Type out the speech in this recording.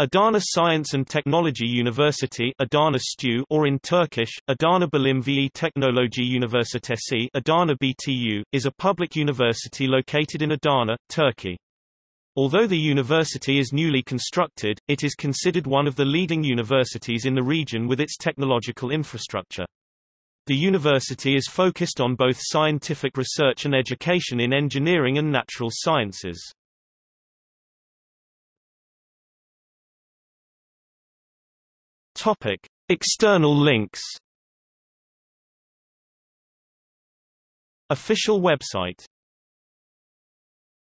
Adana Science and Technology University Adana STU or in Turkish, Adana Bilim ve Teknoloji Üniversitesi Adana BTU, is a public university located in Adana, Turkey. Although the university is newly constructed, it is considered one of the leading universities in the region with its technological infrastructure. The university is focused on both scientific research and education in engineering and natural sciences. Topic: External links. Official website